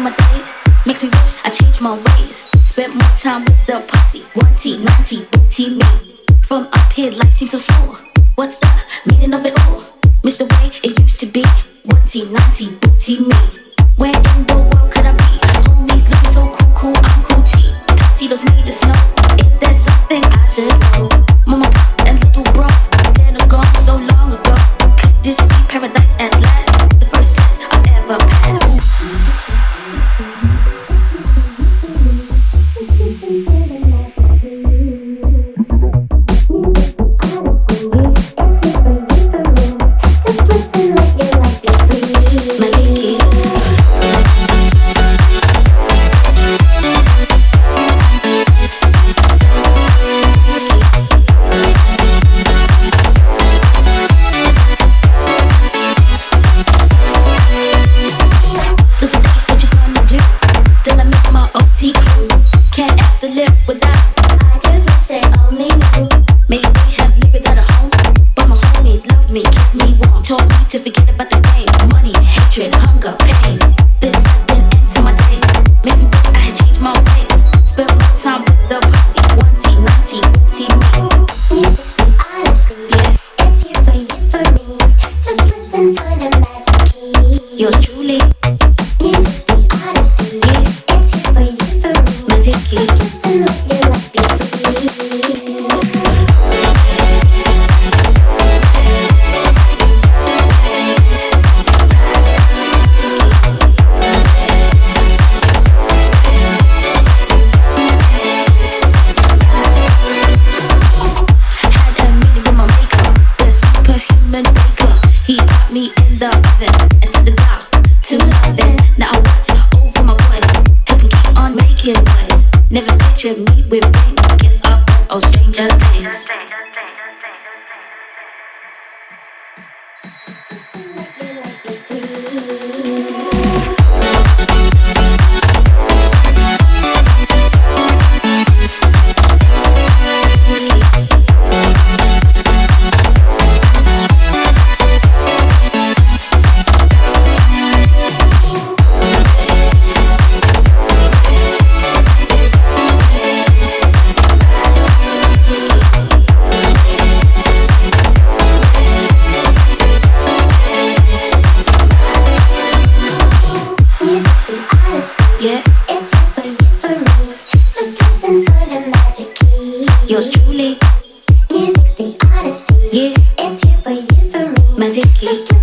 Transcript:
of my days makes me wish I changed my ways. Spent more time with the posse, one T, nine booty me. From up here, life seems so small. What's the meaning of it all? Miss the way it used to be, one T, nine booty me. Where in the world could I be? Homies looking so cool, cool, I'm cool T. Tuxedos made the snow. Is there something I should know? Mama and little bro, then gone so long ago. Could this be? you truly give me honesty it's for you through Key. picture me with sticky.